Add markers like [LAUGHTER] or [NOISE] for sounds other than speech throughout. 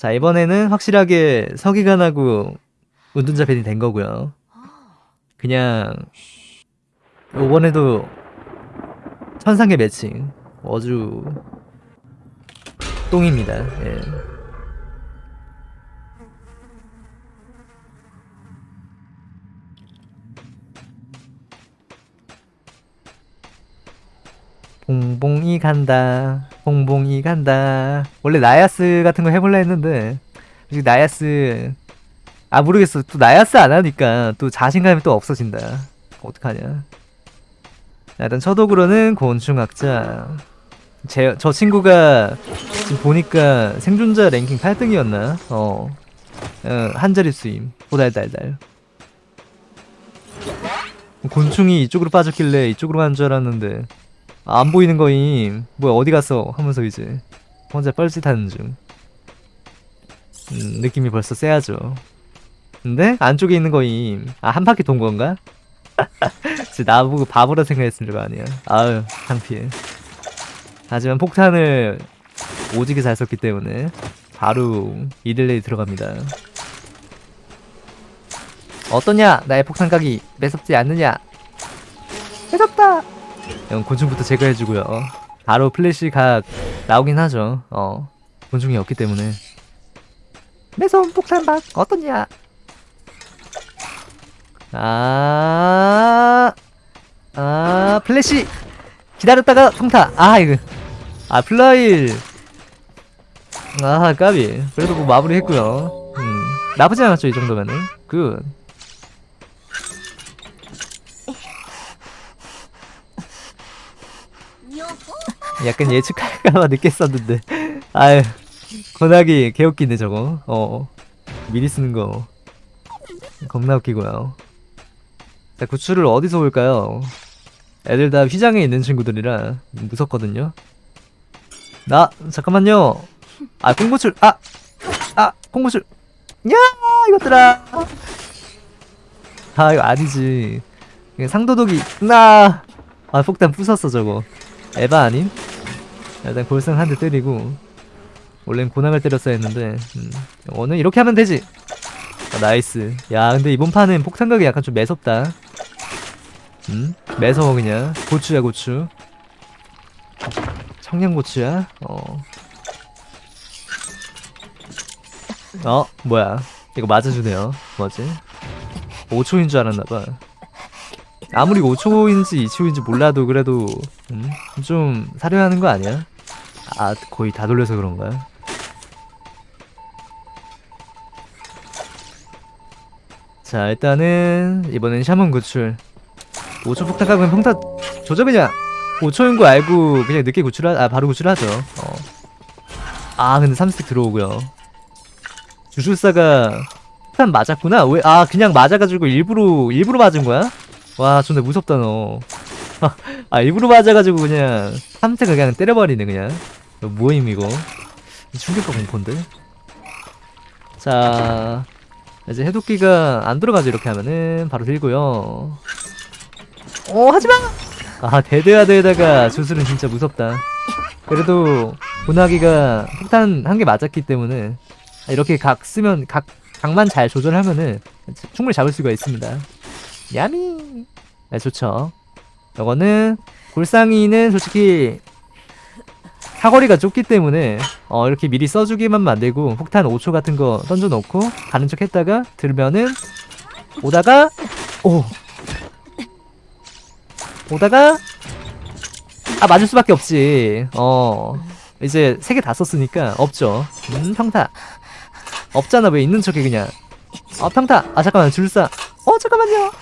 자 이번에는 확실하게 서기관하고 운둔자 밴이 된 거고요 그냥 이번에도 천상계 매칭 어주 똥입니다 예. 봉봉이 간다. 봉봉이 간다. 원래 나야스 같은 거 해볼라 했는데 솔직히 나야스 아 모르겠어. 또 나야스 안 하니까 또 자신감이 또 없어진다. 어떡하냐. 일단 첫독으로는 곤충학자. 제, 저 친구가 지금 보니까 생존자 랭킹 8등이었나? 어, 어 한자릿수임. 호달달달. 곤충이 이쪽으로 빠졌길래 이쪽으로 간 줄 알았는데 아, 안 보이는 거임. 뭐야 어디 갔어? 하면서 이제 혼자 뻘짓하는 중. 음, 느낌이 벌써 세야죠. 근데 안쪽에 있는 거임. 아 한 바퀴 돈 건가? [LAUGHS] 진짜 나보고 바보라 생각했을 거 아니야. 아유 창피해. 하지만 폭탄을 오지게 잘 썼기 때문에 바로 이릴레이 들어갑니다. 어떠냐? 나의 폭탄 각이 매섭지 않느냐? 매섭다 형 곤충부터 제거해주고요 바로 플래시 각 나오긴 하죠 어 곤충이 없기 때문에 매서운 폭탄박 어떠냐 아, 아, 플래시! 기다렸다가 평타! 아, 이거. 아, 플라일. 아, 까비. 그래도 뭐 마무리 했고요 음, 나쁘지 않았죠, 이 정도면은. 굿. 약간 예측할까봐 [LAUGHS] 느꼈었는데. 아유, 권하기 개웃기네, 저거. 어. 미리 쓰는 거. 겁나 웃기고요. 자, 구출을 어디서 올까요? 애들 다 휘장에 있는 친구들이라 무섭거든요. 나 잠깐만요. 아 콩고출 아! 아 콩고출 야 이것들아 아 이거 아니지 상도독이 나! 아 폭탄 부쉈어 저거 에바 아님? 일단 골상 한대 때리고 원래는 고낭을 때렸어야 했는데 음. 오늘 이렇게 하면 되지 아, nice 야 근데 이번 판은 폭탄각이 약간 좀 매섭다 음? 매서워 그냥 고추야 고추 청양고추야? 어. 어 뭐야 이거 맞아주네요 뭐지 5초인 줄 알았나봐 아무리 5초인지 2초인지 몰라도 그래도 음? 좀 사려하는 거 아니야? 아 거의 다 돌려서 그런가요? 자 일단은 이번엔 샤먼 구출 5초 폭탄 가면 평타 조져 그냥 5초인 거 알고 그냥 늦게 구출하 아 바로 구출하죠 어. 아 근데 3스틱 들어오고요 주술사가 폭탄 맞았구나 왜 아 그냥 맞아가지고 일부러 일부러 맞은 거야? 와 존나 무섭다 너 [LAUGHS] 아 일부러 맞아가지고 그냥 3스틱 그냥 때려버리네 그냥 뭐임 이거? 충격과 공포인데? 자 이제 해독기가 안 들어가죠 이렇게 하면은. 바로 들고요. 어 하지마! 아 데드하드에다가 주술은 진짜 무섭다. 그래도 고나기가 폭탄 한 개 맞았기 때문에 이렇게 각 쓰면 각 각만 잘 조절하면은 충분히 잡을 수가 있습니다. 야미! 네 좋죠. 이거는 골상이는 솔직히 사거리가 좁기 때문에 어 이렇게 미리 써주기만 만들고 폭탄 5초 같은 거 던져놓고 가는 척 했다가 들면은 오다가 오. 오다가 아 맞을 수밖에 없지. 어 이제 세 개 다 썼으니까 없죠. 음 평타. 없잖아 왜 있는 척해 그냥. 아 평타. 아 잠깐만 줄사. 어 잠깐만요.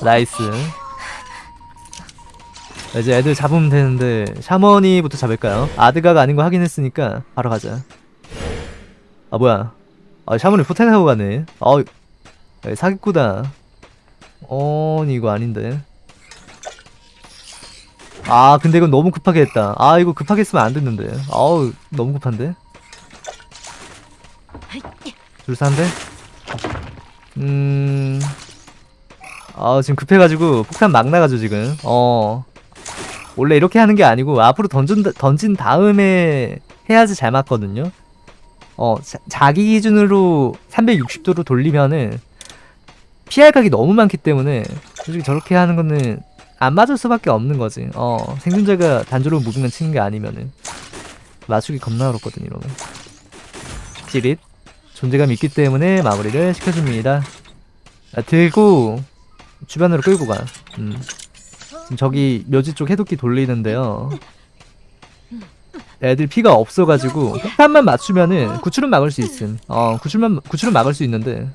nice 이제 애들 잡으면 되는데 샤먼이부터 잡을까요? 에드가가 아닌 거 확인했으니까 바로 가자. 아 뭐야? 아 샤머니 포텐하고 가네. 어 사기꾼다. 어 이거 아닌데. 아 근데 이건 너무 급하게 했다. 아 이거 급하게 했으면 안 됐는데. 아우 너무 급한데? 줄사한데 음... 아 지금 급해가지고 폭탄 막 나가죠 지금. 어 원래 이렇게 하는 게 아니고 앞으로 던진, 던진 다음에 해야지 잘 맞거든요 어 자, 자기 기준으로 360도로 돌리면은 피할 각이 너무 많기 때문에 솔직히 저렇게 하는 거는 안 맞을 수밖에 없는 거지. 어 생존자가 단조로운 무빙만 치는 게 아니면은 맞추기 겁나 어렵거든 이러면. 찌릿 존재감이 있기 때문에 마무리를 시켜줍니다. 아, 들고 주변으로 끌고 가. 음. 지금 저기 묘지 쪽 해독기 돌리는데요. 애들 피가 없어가지고 폭탄만 맞추면은 구출은 막을 수 있음. 어 구출만 구출은 막을 수 있는데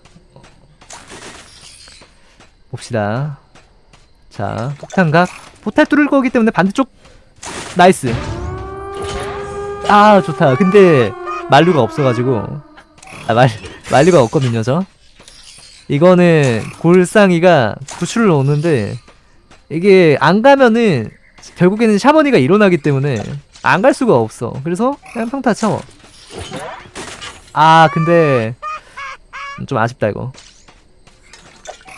봅시다. 자 폭탄각 포탈 뚫을 거기 때문에 반대쪽 nice. 아 좋다. 근데 만류가 없어가지고 아, 말 만류가 없거든요 저. 이거는 골상이가 구출을 오는데 이게 안 가면은 결국에는 샤머니가 일어나기 때문에 안 갈 수가 없어. 그래서 그냥 평타 쳐. 아 근데 좀 아쉽다 이거.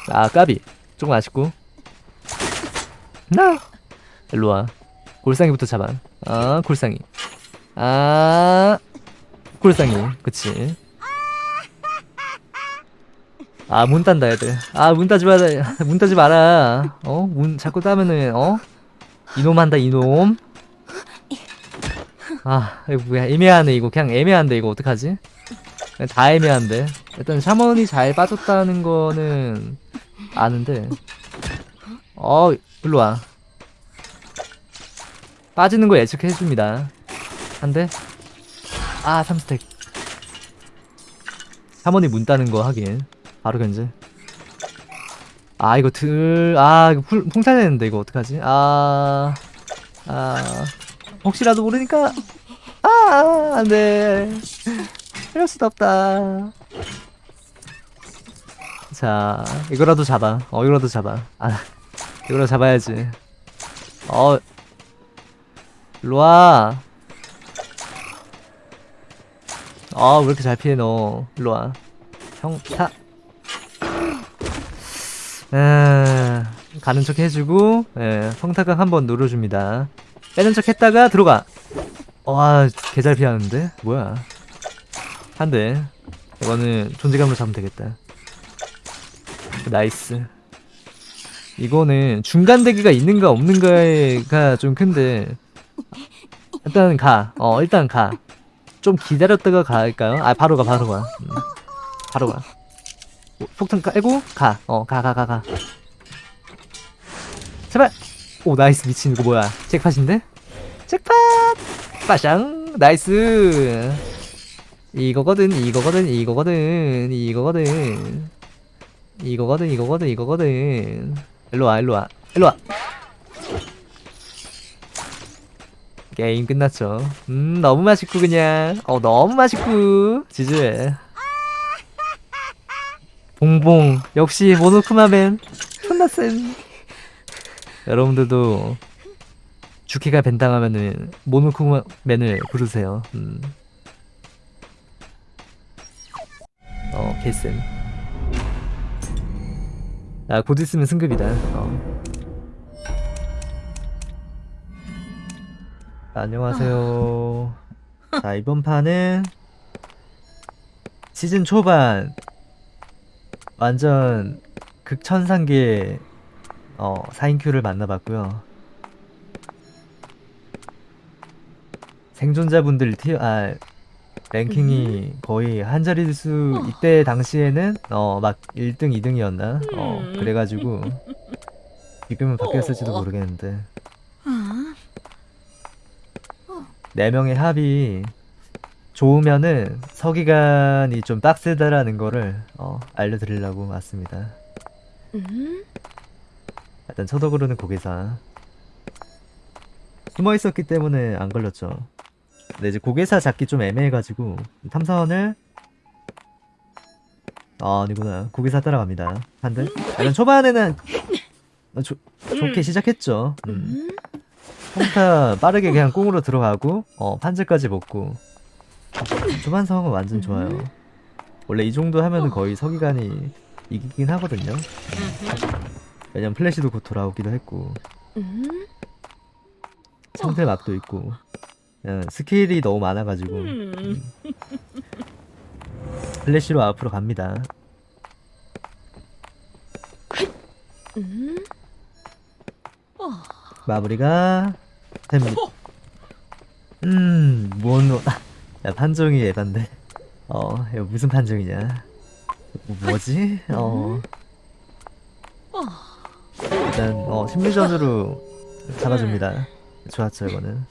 아 까비 조금 아쉽고. 나 일로 와. 골상이부터 잡아. 아 골상이. 아 골상이. 그치. 아 문 딴다 애들. 아 문 따지 마라. [LAUGHS] 문 따지 마라. 어? 문 자꾸 따면은 어? 이놈 한다 이놈. 아 이거 뭐야. 애매하네 이거. 그냥 애매한데 이거 어떡하지? 그냥 다 애매한데. 일단 샤먼이 잘 빠졌다는 거는 아는데. 어 일로와. 빠지는 거 예측해줍니다. 한대? 아 3스택. 샤먼이 문 따는 거 하긴 바로 견제. 아 이거 들아 이거 풀, 풍차되는데 이거 어떡하지? 아 아, 혹시라도 모르니까 아 안돼. 이럴 수도 없다. 자 이거라도 잡아. 어 이거라도 잡아. 아 이거라도 잡아야지. 어. 일로와. 아왜 이렇게 잘 피해 너 일로와. 형타 아, 가는 척 해주고 예, 성타각 한번 눌러줍니다. 빼는 척 했다가 들어가. 와 개잘 피하는데? 뭐야? 한대. 이거는 존재감으로 잡으면 되겠다. nice. 이거는 중간 대기가 있는가 없는가가 좀 큰데 일단 가 어 일단 가 좀 기다렸다가 갈까요? 아 바로 가 바로 가. 음, 바로 가. 오, 폭탄 깔고 가. 어, 가, 가, 가, 가. 제발. 오, nice. 미친. 이거 뭐야. 잭팟인데? 잭팟! 빠샹! nice! 이거거든, 이거거든, 이거거든, 이거거든. 이거거든, 이거거든, 이거거든. 일로와, 일로와, 일로와! 게임 끝났죠. 음, 너무 맛있고, 그냥. 어, 너무 맛있고. 지지. 봉봉. 역시 모노쿠마맨 존나 쌤. 여러분들도 주키가 벤당하면은 모노쿠마맨을 부르세요. 음. 어 개쌤. 아곧 있으면 승급이다. 어. 안녕하세요. 자 이번 판은 시즌 초반 완전 극천상계 어 4인큐를 만나봤고요. 생존자분들 티어 아 랭킹이 거의 한 자리일 수 이때 당시에는 어 막 1등 2등이었나? 어 그래가지고 [LAUGHS] 지금은 바뀌었을지도 모르겠는데. 네 명의 합이 좋으면은 서기관이 좀 빡세다라는 거를 어, 알려드리려고 왔습니다. 일단 초독으로는 고개사 숨어 있었기 때문에 안 걸렸죠. 근데 이제 고개사 잡기 좀 애매해가지고 탐사원을 아 아니구나 고개사 따라갑니다. 한대. 일단 초반에는 어, 조, 좋게 시작했죠. 음. 평타 빠르게 그냥 꽁으로 들어가고 어 판즈까지 먹고 초반 상황은 완전 좋아요. 원래 이 정도 하면은 거의 서기관이 이기긴 하거든요. 왜냐면 플래시도 곧 돌아오기도 했고 상대 막도 있고 스킬이 너무 많아가지고 음. 플래시로 앞으로 갑니다. 음. 마무리가 됩니다. 음, 뭔, 야, 판정이 에반데. 어, 이거 무슨 판정이냐. 뭐, 뭐지? 어. 일단, 어, 심리전으로 잡아줍니다. 좋았죠, 이거는.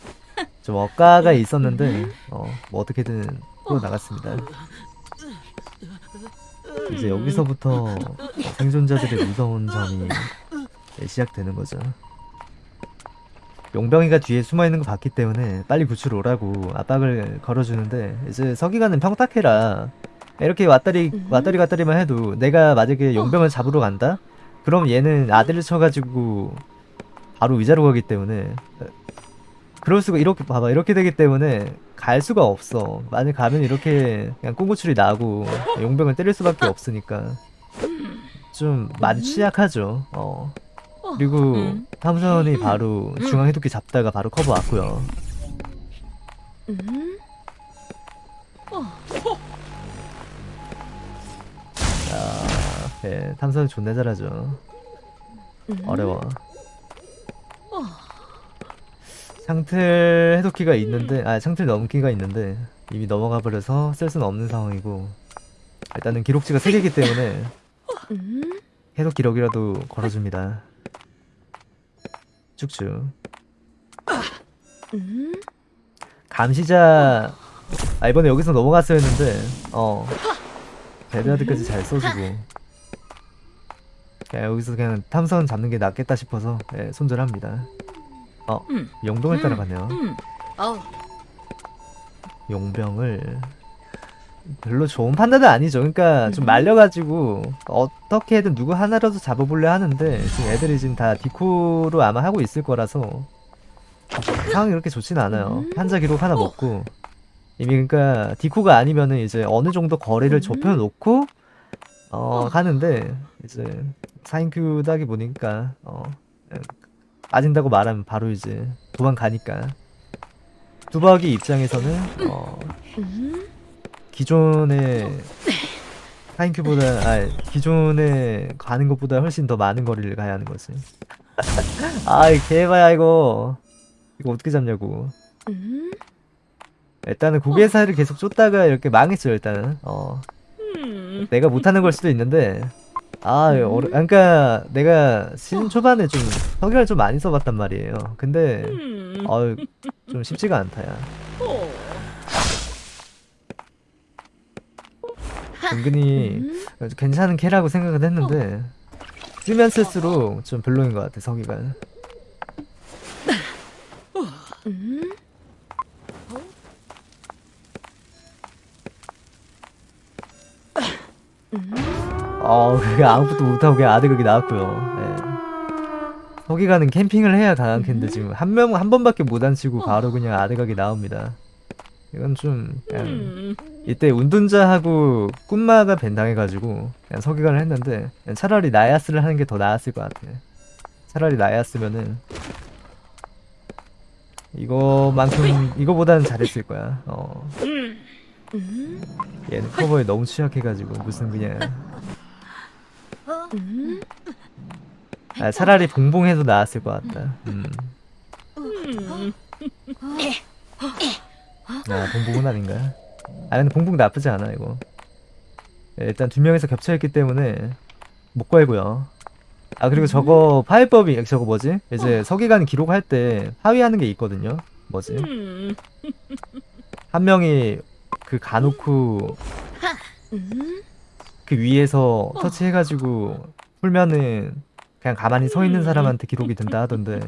좀 억가가 있었는데, 어, 뭐 어떻게든 풀어 나갔습니다. 이제 여기서부터 생존자들의 무서운 점이 시작되는 거죠. 용병이가 뒤에 숨어 있는 거 봤기 때문에 빨리 구출 오라고 압박을 걸어주는데 이제 서기관은 평탁해라. 이렇게 왔다리 왔다리 갔다리만 해도 내가 만약에 용병을 잡으러 간다? 그럼 얘는 아들을 쳐가지고 바로 위자로 가기 때문에 그럴 수가 이렇게 봐봐 이렇게 되기 때문에 갈 수가 없어. 만약 가면 이렇게 그냥 꽁구출이 나고 용병을 때릴 수밖에 없으니까 좀 많이 취약하죠. 어. 그리고 음. 탐선이 바로 중앙 해독기 잡다가 바로 커버 왔고요. 음. 아, 네, 탐선 존나 잘하죠. 음. 어려워. 상틀 해독기가 있는데, 아, 상틀 넘기가 있는데 이미 넘어가 버려서 쓸 수는 없는 상황이고 일단은 기록지가 3개이기 때문에 음. 해독 기록이라도 걸어줍니다. 쭉쭉. 음. 감시자 아 이번에 여기서 넘어갔어야 했는데 어 베드라드까지 잘 써주고 그냥 여기서 그냥 탐선 잡는 게 낫겠다 싶어서 예, 손절합니다 어 음. 용병을 음. 따라가네요 음. 어. 용병을 별로 좋은 판단은 아니죠 그러니까 좀 음. 말려가지고 어떻게든 누구 하나라도 잡아보려 하는데 지금 애들이 지금 다 디코로 아마 하고 있을 거라서 상황이 그렇게 좋진 않아요 음. 한자 기록 하나 먹고 이미 그러니까 디코가 아니면은 이제 어느 정도 거리를 음. 좁혀놓고 어 하는데 이제 4인큐다기 보니까 어 예, 빠진다고 말하면 바로 이제 도망가니까 두박이 입장에서는 어 음. 기존의 4인큐보다 아 기존에 가는 것보다 훨씬 더 많은 거리를 가야 하는 거지. [LAUGHS] 아이 개봐야 이거. 이거 어떻게 잡냐고. 음. 일단은 고개사를 계속 쫓다가 이렇게 망했어요 일단은. 어. 음. 내가 못하는 걸 수도 있는데. 아 어려 그러니까 내가 시즌 초반에 좀 석유를 좀 많이 써봤단 말이에요. 근데 음. 어좀 쉽지가 않다야 어. 은근히 음. 괜찮은 캐라고 생각은 했는데 쓰면 쓸수록 좀 별로인 것 같아 석유가 음. 어 그게 아무것도 못하고 그냥 아드극이 나왔고요 예. 석유가는 캠핑을 해야 강한 캔데 지금 한 명 한 번밖에 못 앉히고 바로 그냥 아드각이 나옵니다 이건 좀 그냥 음. 이때 운둔자하고 꿈마가 벤당해가지고 그냥 서기관을 했는데 차라리 나야스를 하는 게 더 나았을 것 같아. 차라리 나야스면은 이거만큼 이거보다는 잘했을 거야. 어 음. 얘는 커버에 너무 취약해가지고 무슨 그냥 음. 아, 차라리 봉봉해도 나았을 것 같다. 음. 음. 아 봉봉은 아닌가? 아 근데 봉봉 나쁘지 않아 이거. 예, 일단 두 명이서 겹쳐있기 때문에 못 걸고요. 아 그리고 저거 파일법이 저거 뭐지? 이제 서기관 기록할 때 하위하는 게 있거든요. 뭐지? 음. 한 명이 그 가놓고 음. 그 위에서 터치해가지고 풀면은 그냥 가만히 서 있는 사람한테 기록이 된다 하던데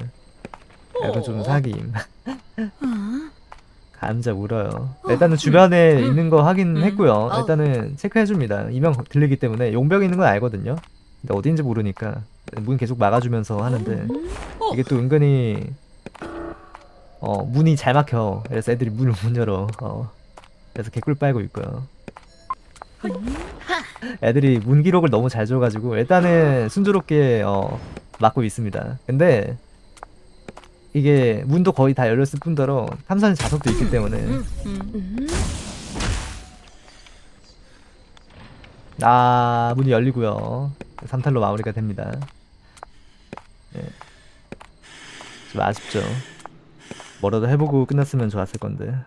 약간 좀 사기임. 아. 감자 울어요. 일단은 주변에 있는 거 음. 확인했고요. 어. 일단은 체크해줍니다. 이명 들리기 때문에 용병이 있는 건 알거든요. 근데 어딘지 모르니까 문 계속 막아주면서 하는데 음. 이게 또 은근히 어 문이 잘 막혀. 그래서 애들이 문을 못 열어. 어 그래서 개꿀 빨고 있고요. 애들이 문 기록을 너무 잘 줘가지고 일단은 순조롭게 어 막고 있습니다. 근데 이게 문도 거의 다 열렸을 뿐더러 탐사는 자석도 있기 때문에. 음. 아 문이 열리고요. 3탈로 마무리가 됩니다. 네. 좀 아쉽죠. 뭐라도 해보고 끝났으면 좋았을 건데.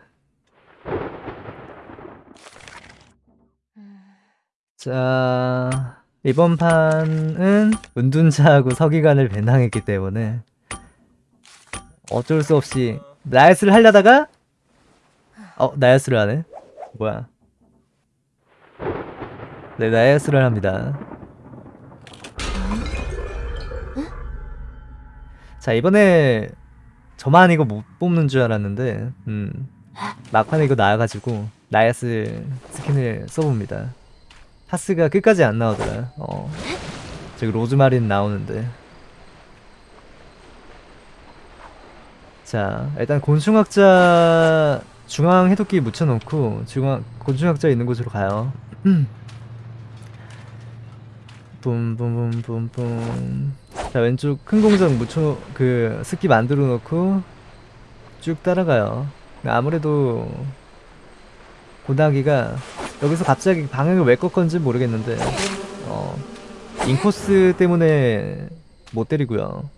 자 이번 판은 은둔자하고 서기관을 배낭했기 때문에 어쩔 수 없이 나야스를 하려다가 어 나야스를 하네. 뭐야? 네 나야스를 합니다. 자 이번에 저만 이거 못 뽑는 줄 알았는데 음 막판에 이거 나와가지고 나야스 스킨을 써봅니다. 파스가 끝까지 안 나오더라. 어 저기 로즈마린 나오는데 자 일단 곤충학자 중앙 해독기 묻혀놓고 중앙 곤충학자 있는 곳으로 가요. 뿜뿜뿜뿜뿜. 자 왼쪽 큰 공장 묻혀 그 습기 만들어 놓고 쭉 따라가요. 아무래도 고나기가 여기서 갑자기 방향을 왜 꺾었는지 모르겠는데 어 인코스 때문에 못 때리고요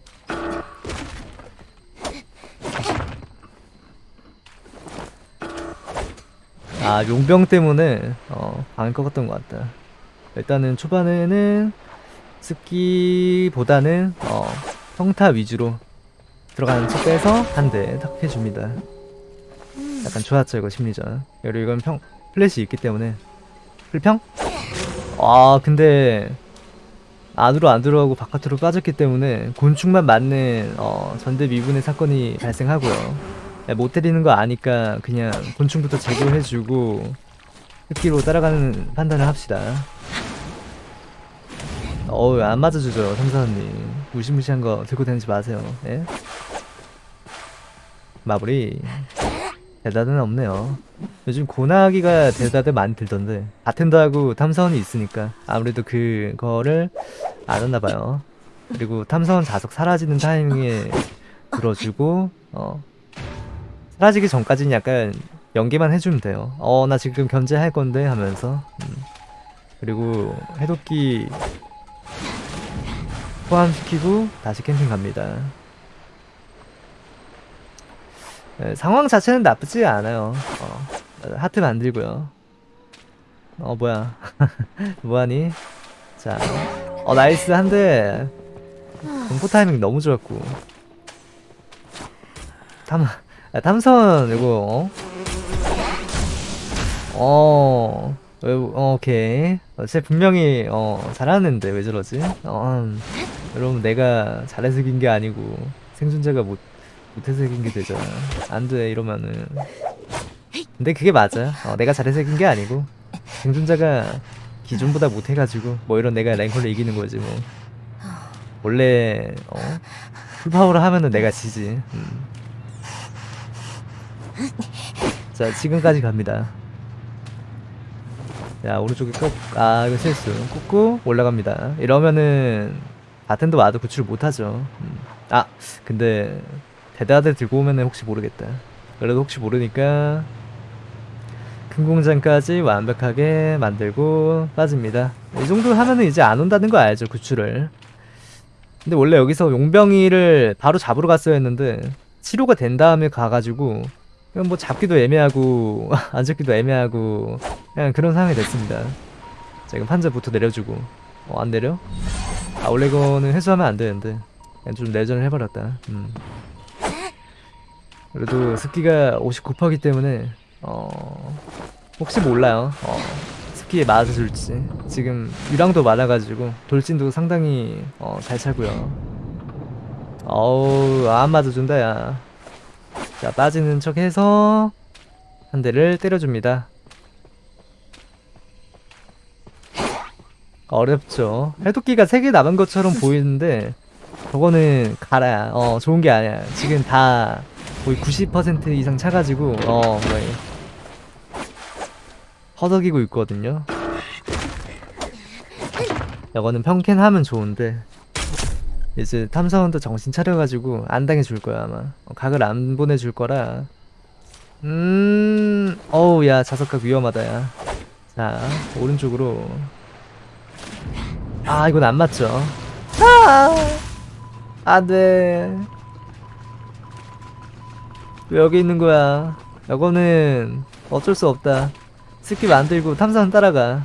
아 용병 때문에 어 방을 꺾었던 것 같다. 일단은 초반에는 습기보다는 어 평타 위주로 들어가는 척 빼서 한 대 탁 해줍니다. 약간 좋았죠 이거 심리전. 그리고 이건 평 플래시 있기 때문에. 플 평? 아 근데 안으로 안 들어가고 바깥으로 빠졌기 때문에 곤충만 맞는 어, 전대미문의 사건이 발생하고요. 야, 못 때리는 거 아니까 그냥 곤충부터 제거해주고 흡기로 따라가는 판단을 합시다. 어우 안 맞아주죠 삼사님. 무시무시한 거 들고 다니지 마세요. 예? 마무리. 대다드는 없네요. 요즘 고나기가 대다드 많이 들던데. 바텐더하고 탐사원이 있으니까 아무래도 그거를 안 했나봐요. 그리고 탐사원 자석 사라지는 타이밍에 들어주고 어 사라지기 전까지는 약간 연기만 해주면 돼요. 어 나 지금 견제할 건데 하면서. 음. 그리고 해독기 포함시키고 다시 캠핑 갑니다. 네, 상황 자체는 나쁘지 않아요. 어, 하트 만들고요. 어 뭐야. [LAUGHS] 뭐하니? 자어 nice 한대. 공포 타이밍 너무 좋았고. 탐 아, 탐선 이거. 어? 어 오케이. 어, 쟤 분명히 어 잘하는데 왜 저러지? 어, 음, 여러분 내가 잘해서 이긴 게 아니고 생존자가 못 못해서 이긴 게 되잖아. 안돼 이러면은. 근데 그게 맞아 어, 내가 잘해서 이긴 게 아니고 생존자가 기존보다 못해가지고 뭐 이런 내가 랭컬로 이기는 거지 뭐. 원래 어 풀파워로 하면은 내가 지지. 음. 자 지금까지 갑니다. 자 오른쪽에 꾹아 이거 실수. 꾹꾹 올라갑니다. 이러면은 바텐더 와도 구출 못하죠. 음. 아 근데 대다들 들고 오면은 혹시 모르겠다. 그래도 혹시 모르니까 큰 공장까지 완벽하게 만들고 빠집니다. 이 정도 하면은 이제 안 온다는 거 알죠 구출을. 근데 원래 여기서 용병이를 바로 잡으러 갔어야 했는데 치료가 된 다음에 가가지고 그냥 뭐 잡기도 애매하고 [LAUGHS] 안 잡기도 애매하고 그냥 그런 상황이 됐습니다. 자 이건 판자부터 내려주고 어 안 내려? 아 원래 이거는 회수하면 안 되는데 그냥 좀 내전을 해버렸다. 음. 그래도 습기가 59%이기 때문에 어 혹시 몰라요. 어 습기에 맞아줄지. 지금 유랑도 많아가지고 돌진도 상당히 어, 잘 차고요. 어우 안 맞아준다 야 자 빠지는 척 해서 한 대를 때려줍니다. 어렵죠. 해독기가 3개 남은 것처럼 보이는데 저거는 가라야 어 좋은 게 아니야. 지금 다 거의 90% 이상 차가지고 어 거의 허덕이고 있거든요. 이거는 평캔하면 좋은데 이제 탐사원도 정신 차려가지고 안 당해줄 거야 아마. 어, 각을 안 보내줄 거라. 음 어우 야 자석각 위험하다 야자 오른쪽으로. 아 이건 안 맞죠? 아! 안돼 왜 여기 있는 거야? 이거는 어쩔 수 없다. skip 안 들고 탐사원 따라가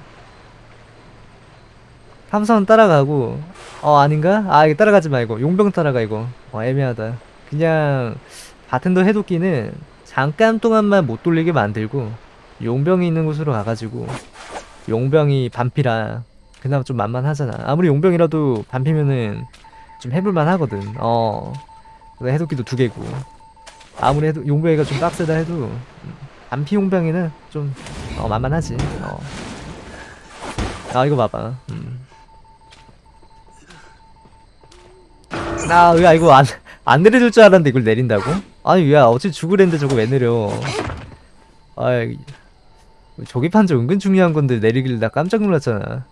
탐사원 따라가고 어 아닌가? 아 이거 따라가지 말고. 용병 따라가 이거. 어 애매하다. 그냥 바텐더 해독기는 잠깐 동안만 못 돌리게 만들고 용병이 있는 곳으로 가가지고 용병이 반피라. 그나마 좀 만만하잖아. 아무리 용병이라도 반피면은 좀 해볼만 하거든. 어 해독기도 두 개고. 아무리 해도 용병이가 좀 빡세다 해도 음, 반피 용병이는 좀 어, 만만하지. 어. 아 이거 봐봐. 음. 아, 야, 이거 안, 안 내려줄 줄 알았는데 이걸 내린다고? 아니, 야, 어차피 죽으랬는데 저거 왜 내려. 아이, 저기 판자 은근 중요한 건데 내리길래 나 깜짝 놀랐잖아.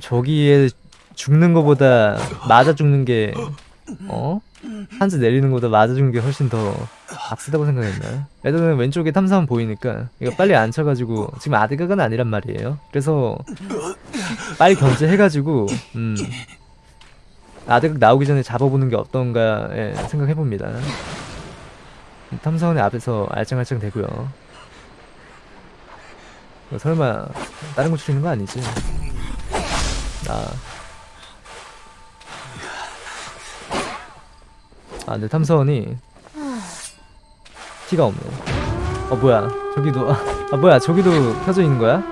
저기에 죽는 거보다 맞아 죽는 게, 어? 판자 내리는 거보다 맞아 죽는 게 훨씬 더 악쓰다고 생각했나? 애들은 왼쪽에 탐사원 보이니까 이거 빨리 안 쳐가지고 지금 아드각은 아니란 말이에요. 그래서 빨리 견제해가지고, 음. 아드각 나오기 전에 잡아보는 게 어떤가 예, 생각해봅니다. 탐사원의 앞에서 알짱알짱 대고요. 이거 설마 다른 거 추리는 거 아니지? 아. 아, 근데 탐사원이 티가 없네. 어 뭐야? 저기도 아 뭐야? 저기도 켜져 있는 거야?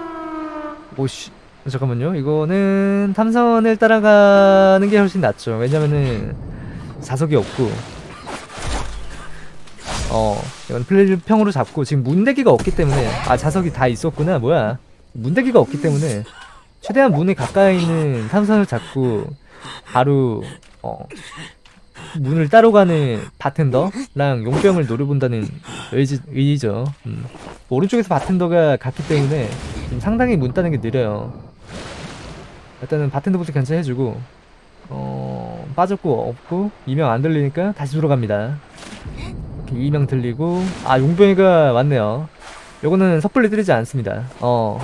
오 씨. 잠깐만요. 이거는 탐사원을 따라가는 게 훨씬 낫죠. 왜냐면은 자석이 없고 어 이건 플레이평으로 잡고 지금 문대기가 없기 때문에 아 자석이 다 있었구나 뭐야 문대기가 없기 때문에 최대한 문에 가까이 있는 탐사원을 잡고 바로 어 문을 따로 가는 바텐더랑 용병을 노려본다는 의지, 의지죠. 음. 오른쪽에서 바텐더가 갔기 때문에 좀 상당히 문 따는 게 느려요. 일단은 바텐더부터 견제해주고 어 빠졌고 없고 이명 안 들리니까 다시 돌아갑니다. 이렇게 이명 들리고 아 용병이가 왔네요. 요거는 섣불리 때리지 않습니다. 어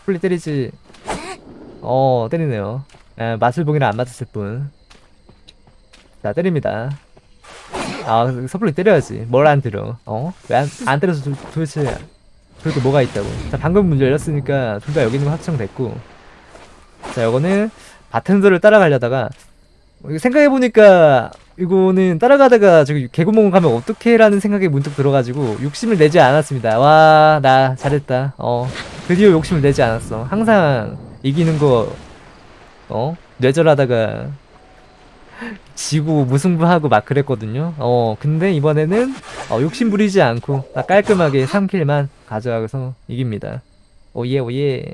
섣불리 때리지 어 때리네요. 에, 맛을 보기는 안 맞았을 뿐. 자 때립니다. 아 섣불리 때려야지. 뭘 안 때려? 어? 왜안 안 때려서 도, 도대체 그렇게 뭐가 있다고? 자 방금 문 열렸으니까 둘 다 여기 있는 거 확정됐고 자 요거는 바텐더를 따라가려다가 이거 생각해보니까 이거는 따라가다가 저기 개구멍 가면 어떡해 라는 생각이 문득 들어가지고 욕심을 내지 않았습니다. 와 나 잘했다. 어 드디어 욕심을 내지 않았어. 항상 이기는 거 어? 뇌절하다가 지고 무승부하고 막 그랬거든요. 어 근데 이번에는 어, 욕심 부리지 않고 딱 깔끔하게 3킬만 가져가서 이깁니다. 오예 오예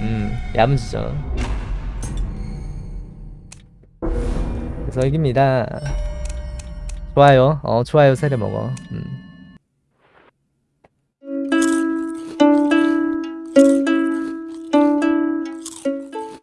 음, 야무지죠. 그래서 이깁니다. 좋아요. 어, 좋아요. 세례 먹어. 음.